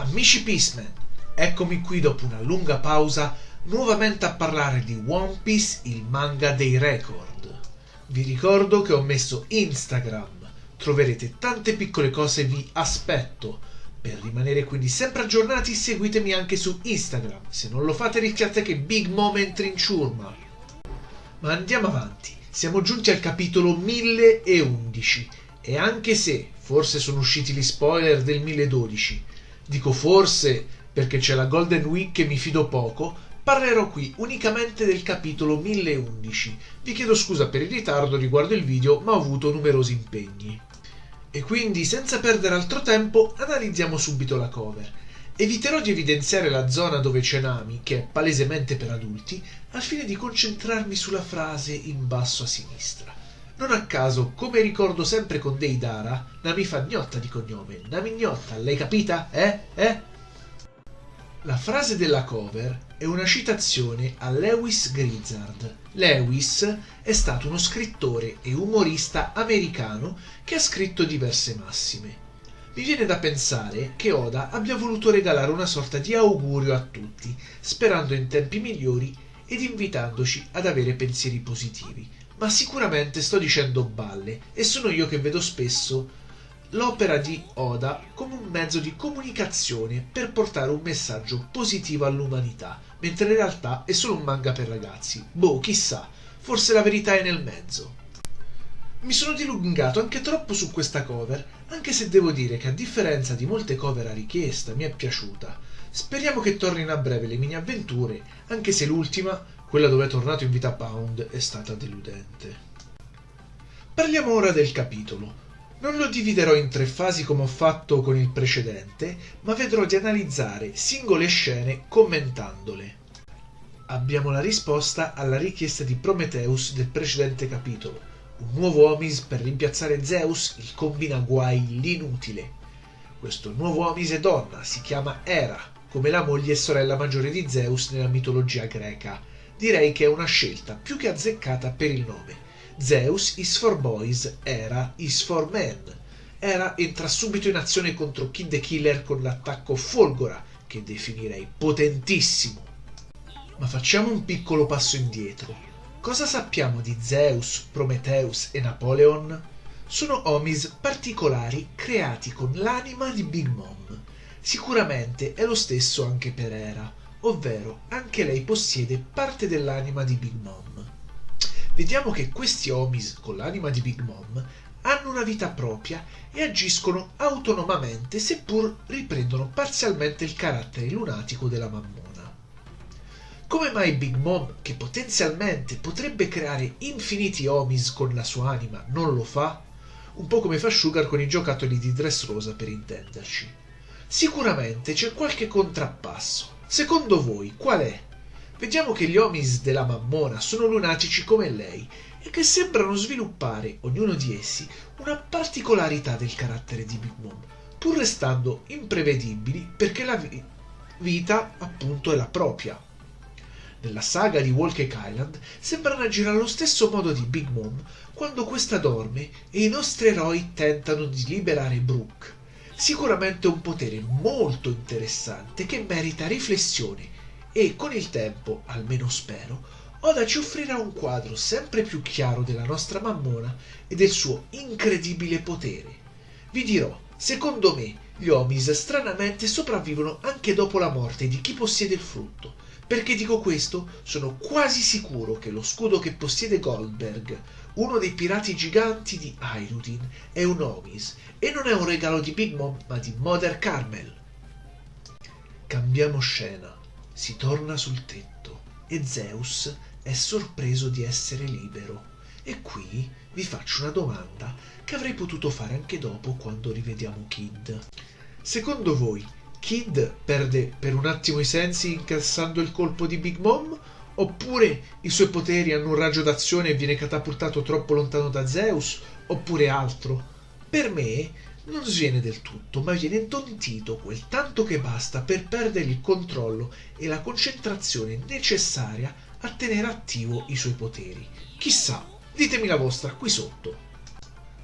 Amici Peaceman, eccomi qui dopo una lunga pausa nuovamente a parlare di One Piece, il manga dei record. Vi ricordo che ho messo Instagram, troverete tante piccole cose, vi aspetto. Per rimanere quindi sempre aggiornati seguitemi anche su Instagram, se non lo fate rischiate che Big Mom entri in ciurma. Ma andiamo avanti, siamo giunti al capitolo 1011 e anche se forse sono usciti gli spoiler del 1012, dico forse perché c'è la Golden Week e mi fido poco, parlerò qui unicamente del capitolo 1011. Vi chiedo scusa per il ritardo riguardo il video, ma ho avuto numerosi impegni. E quindi, senza perdere altro tempo, analizziamo subito la cover. Eviterò di evidenziare la zona dove c'è Nami, che è palesemente per adulti, al fine di concentrarmi sulla frase in basso a sinistra. Non a caso, come ricordo sempre con Deidara, Nami fa gnotta di cognome. Nami gnotta, l'hai capita? Eh? Eh? La frase della cover è una citazione a Lewis Grizzard. Lewis è stato uno scrittore e umorista americano che ha scritto diverse massime. Mi viene da pensare che Oda abbia voluto regalare una sorta di augurio a tutti, sperando in tempi migliori ed invitandoci ad avere pensieri positivi ma sicuramente sto dicendo balle e sono io che vedo spesso l'opera di Oda come un mezzo di comunicazione per portare un messaggio positivo all'umanità, mentre in realtà è solo un manga per ragazzi. Boh, chissà, forse la verità è nel mezzo. Mi sono dilungato anche troppo su questa cover, anche se devo dire che a differenza di molte cover a richiesta mi è piaciuta. Speriamo che tornino a breve le mini avventure, anche se l'ultima quella dove è tornato in vita Pound è stata deludente. Parliamo ora del capitolo. Non lo dividerò in tre fasi come ho fatto con il precedente, ma vedrò di analizzare singole scene commentandole. Abbiamo la risposta alla richiesta di Prometheus del precedente capitolo, un nuovo Omis per rimpiazzare Zeus, il combinaguai, l'inutile. Questo nuovo Omis è donna, si chiama Hera, come la moglie e sorella maggiore di Zeus nella mitologia greca, direi che è una scelta più che azzeccata per il nome. Zeus is for boys, Hera is for men. Hera entra subito in azione contro Kid the Killer con l'attacco Folgora, che definirei potentissimo. Ma facciamo un piccolo passo indietro. Cosa sappiamo di Zeus, Prometheus e Napoleon? Sono omis particolari creati con l'anima di Big Mom. Sicuramente è lo stesso anche per Hera ovvero anche lei possiede parte dell'anima di Big Mom. Vediamo che questi Omis con l'anima di Big Mom hanno una vita propria e agiscono autonomamente seppur riprendono parzialmente il carattere lunatico della mammona. Come mai Big Mom, che potenzialmente potrebbe creare infiniti Omis con la sua anima, non lo fa? Un po' come fa Sugar con i giocattoli di Dressrosa per intenderci. Sicuramente c'è qualche contrappasso, Secondo voi qual è? Vediamo che gli Omis della Mammona sono lunatici come lei e che sembrano sviluppare, ognuno di essi, una particolarità del carattere di Big Mom, pur restando imprevedibili perché la vi- vita appunto è la propria. Nella saga di Walker Island sembrano agire allo stesso modo di Big Mom quando questa dorme e i nostri eroi tentano di liberare Brooke sicuramente un potere molto interessante che merita riflessione e con il tempo, almeno spero, Oda ci offrirà un quadro sempre più chiaro della nostra mammona e del suo incredibile potere. Vi dirò, secondo me, gli Omis stranamente sopravvivono anche dopo la morte di chi possiede il frutto. Perché dico questo? Sono quasi sicuro che lo scudo che possiede Goldberg uno dei pirati giganti di Hyrule è un Omis e non è un regalo di Big Mom ma di Mother Carmel. Cambiamo scena. Si torna sul tetto e Zeus è sorpreso di essere libero. E qui vi faccio una domanda che avrei potuto fare anche dopo quando rivediamo Kid. Secondo voi Kid perde per un attimo i sensi incassando il colpo di Big Mom Oppure i suoi poteri hanno un raggio d'azione e viene catapultato troppo lontano da Zeus? Oppure altro? Per me non sviene del tutto, ma viene intontito quel tanto che basta per perdere il controllo e la concentrazione necessaria a tenere attivo i suoi poteri. Chissà, ditemi la vostra qui sotto.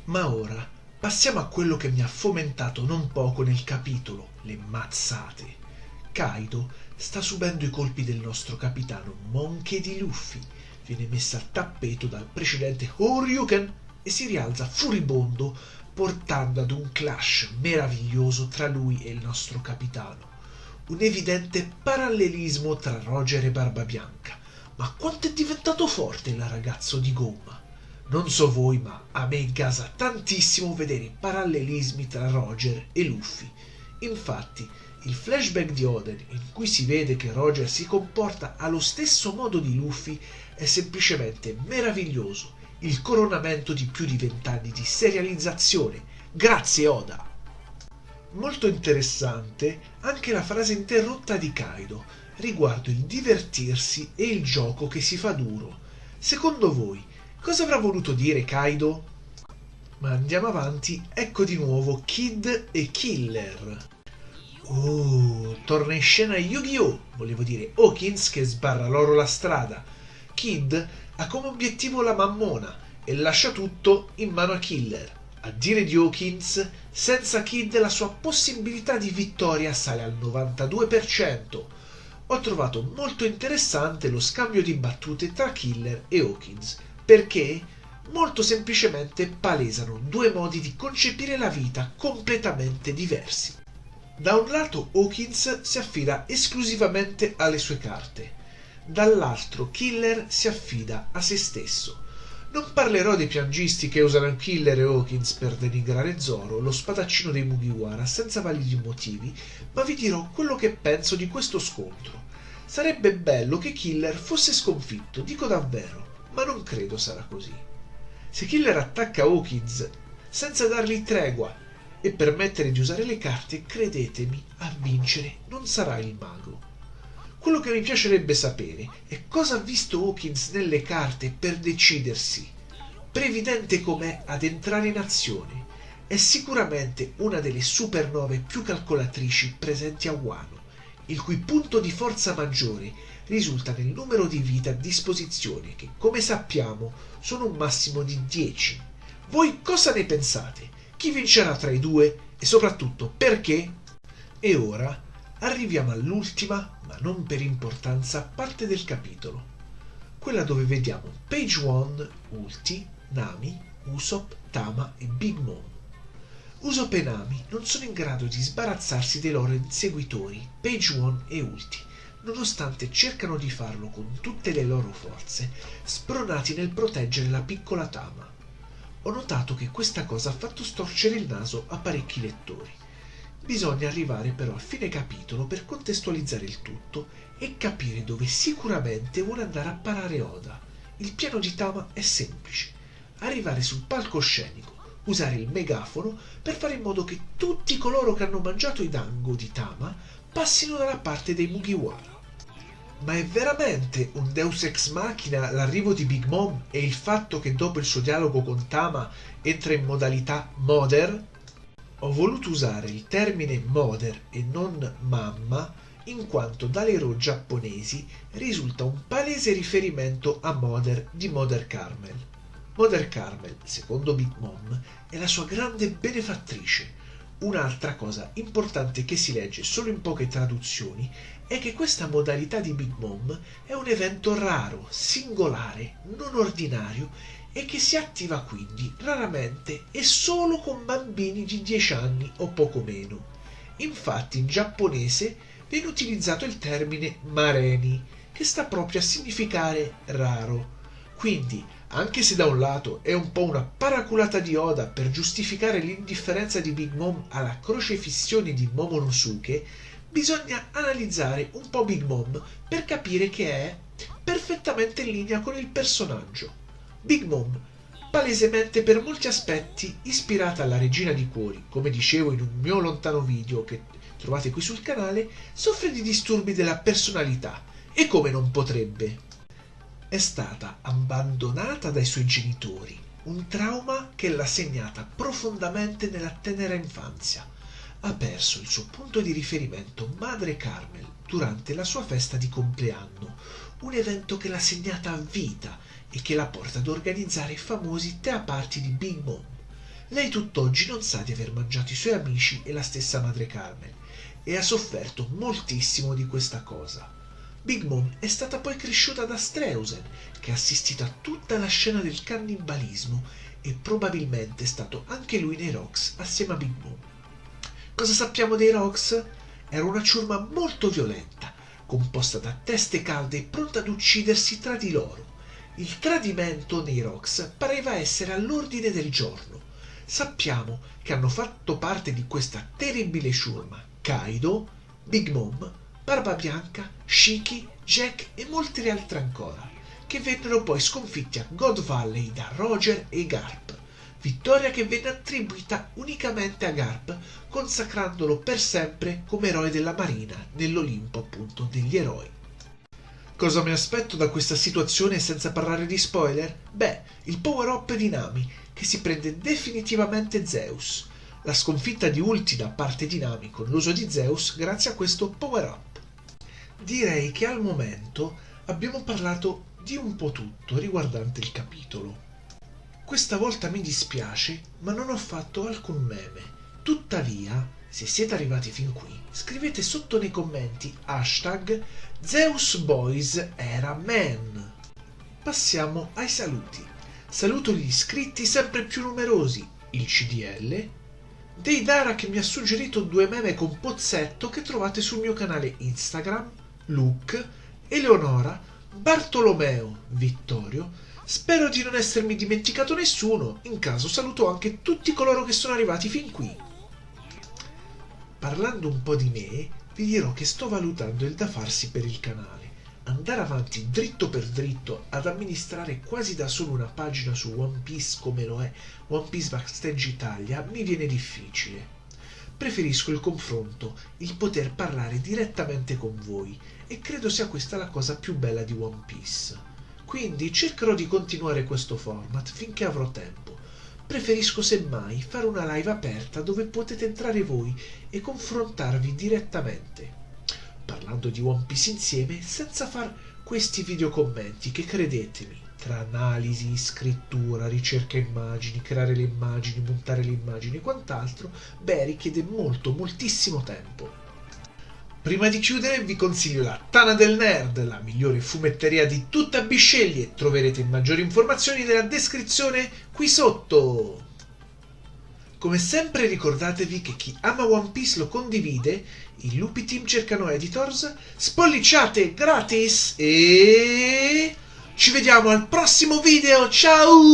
Ma ora passiamo a quello che mi ha fomentato non poco nel capitolo, le mazzate. Kaido sta subendo i colpi del nostro capitano Monkey di Luffy. Viene messa al tappeto dal precedente Horyuken e si rialza furibondo portando ad un clash meraviglioso tra lui e il nostro capitano. Un evidente parallelismo tra Roger e Barbabianca. Ma quanto è diventato forte il ragazzo di gomma! Non so voi, ma a me gasa tantissimo vedere i parallelismi tra Roger e Luffy. Infatti, il flashback di Oden in cui si vede che Roger si comporta allo stesso modo di Luffy è semplicemente meraviglioso, il coronamento di più di vent'anni di serializzazione. Grazie Oda! Molto interessante anche la frase interrotta di Kaido riguardo il divertirsi e il gioco che si fa duro. Secondo voi, Cosa avrà voluto dire Kaido? Ma andiamo avanti, ecco di nuovo Kid e Killer. Oh, torna in scena Yu-Gi-Oh! Volevo dire Hawkins che sbarra loro la strada. Kid ha come obiettivo la mammona e lascia tutto in mano a Killer. A dire di Hawkins, senza Kid la sua possibilità di vittoria sale al 92%. Ho trovato molto interessante lo scambio di battute tra Killer e Hawkins perché molto semplicemente palesano due modi di concepire la vita completamente diversi. Da un lato Hawkins si affida esclusivamente alle sue carte, dall'altro Killer si affida a se stesso. Non parlerò dei piangisti che usano Killer e Hawkins per denigrare Zoro, lo spadaccino dei Mugiwara, senza validi motivi, ma vi dirò quello che penso di questo scontro. Sarebbe bello che Killer fosse sconfitto, dico davvero ma non credo sarà così. Se Killer attacca Hawkins senza dargli tregua e permettere di usare le carte, credetemi, a vincere non sarà il mago. Quello che mi piacerebbe sapere è cosa ha visto Hawkins nelle carte per decidersi, previdente com'è ad entrare in azione. È sicuramente una delle supernove più calcolatrici presenti a Wano, il cui punto di forza maggiore risulta nel numero di vite a disposizione che, come sappiamo, sono un massimo di 10. Voi cosa ne pensate? Chi vincerà tra i due e soprattutto perché? E ora arriviamo all'ultima, ma non per importanza, parte del capitolo, quella dove vediamo Page One, Ulti, Nami, Usopp, Tama e Big Mom. Usopp e Nami non sono in grado di sbarazzarsi dei loro inseguitori, Page One e Ulti, nonostante cercano di farlo con tutte le loro forze, spronati nel proteggere la piccola Tama. Ho notato che questa cosa ha fatto storcere il naso a parecchi lettori. Bisogna arrivare però a fine capitolo per contestualizzare il tutto e capire dove sicuramente vuole andare a parare Oda. Il piano di Tama è semplice. Arrivare sul palcoscenico, usare il megafono per fare in modo che tutti coloro che hanno mangiato i dango di Tama passino dalla parte dei Mugiwara. Ma è veramente un deus ex machina l'arrivo di Big Mom e il fatto che dopo il suo dialogo con Tama entra in modalità Mother? Ho voluto usare il termine Mother e non mamma in quanto dalle RAW giapponesi risulta un palese riferimento a Mother di Mother Carmel. Mother Carmel, secondo Big Mom, è la sua grande benefattrice. Un'altra cosa importante che si legge solo in poche traduzioni è che questa modalità di Big Mom è un evento raro, singolare, non ordinario e che si attiva quindi raramente e solo con bambini di 10 anni o poco meno. Infatti in giapponese viene utilizzato il termine mareni, che sta proprio a significare raro. Quindi, anche se da un lato è un po' una paraculata di Oda per giustificare l'indifferenza di Big Mom alla crocefissione di Momonosuke, bisogna analizzare un po' Big Mom per capire che è perfettamente in linea con il personaggio. Big Mom, palesemente per molti aspetti ispirata alla regina di cuori, come dicevo in un mio lontano video che trovate qui sul canale, soffre di disturbi della personalità e come non potrebbe. È stata abbandonata dai suoi genitori, un trauma che l'ha segnata profondamente nella tenera infanzia ha perso il suo punto di riferimento Madre Carmel durante la sua festa di compleanno, un evento che l'ha segnata a vita e che la porta ad organizzare i famosi tea party di Big Mom. Lei tutt'oggi non sa di aver mangiato i suoi amici e la stessa Madre Carmel e ha sofferto moltissimo di questa cosa. Big Mom è stata poi cresciuta da Streusen, che ha assistito a tutta la scena del cannibalismo e probabilmente è stato anche lui nei Rocks assieme a Big Mom. Cosa sappiamo dei Rocks? Era una ciurma molto violenta, composta da teste calde e pronta ad uccidersi tra di loro. Il tradimento nei Rocks pareva essere all'ordine del giorno. Sappiamo che hanno fatto parte di questa terribile ciurma Kaido, Big Mom, Barba Bianca, Shiki, Jack e molte altre ancora, che vennero poi sconfitti a God Valley da Roger e Garp, vittoria che venne attribuita unicamente a Garp, consacrandolo per sempre come eroe della Marina nell'Olimpo appunto degli eroi. Cosa mi aspetto da questa situazione senza parlare di spoiler? Beh, il power up di Nami, che si prende definitivamente Zeus, la sconfitta di Ulti da parte di Nami con l'uso di Zeus grazie a questo power up direi che al momento abbiamo parlato di un po' tutto riguardante il capitolo. Questa volta mi dispiace, ma non ho fatto alcun meme. Tuttavia, se siete arrivati fin qui, scrivete sotto nei commenti hashtag Zeus. Passiamo ai saluti. Saluto gli iscritti sempre più numerosi, il CDL, Deidara che mi ha suggerito due meme con Pozzetto che trovate sul mio canale Instagram, Luke, Eleonora, Bartolomeo, Vittorio. Spero di non essermi dimenticato nessuno, in caso saluto anche tutti coloro che sono arrivati fin qui. Parlando un po' di me, vi dirò che sto valutando il da farsi per il canale. Andare avanti dritto per dritto ad amministrare quasi da solo una pagina su One Piece come lo è One Piece Backstage Italia mi viene difficile. Preferisco il confronto, il poter parlare direttamente con voi e credo sia questa la cosa più bella di One Piece. Quindi cercherò di continuare questo format finché avrò tempo. Preferisco semmai fare una live aperta dove potete entrare voi e confrontarvi direttamente, parlando di One Piece insieme senza far questi video commenti che credetemi, tra analisi, scrittura, ricerca immagini, creare le immagini, montare le immagini e quant'altro, beh richiede molto, moltissimo tempo. Prima di chiudere vi consiglio la Tana del Nerd, la migliore fumetteria di tutta Bisceglie. Troverete maggiori informazioni nella descrizione qui sotto. Come sempre ricordatevi che chi ama One Piece lo condivide, i Lupi Team cercano editors, spolliciate gratis e ci vediamo al prossimo video, ciao!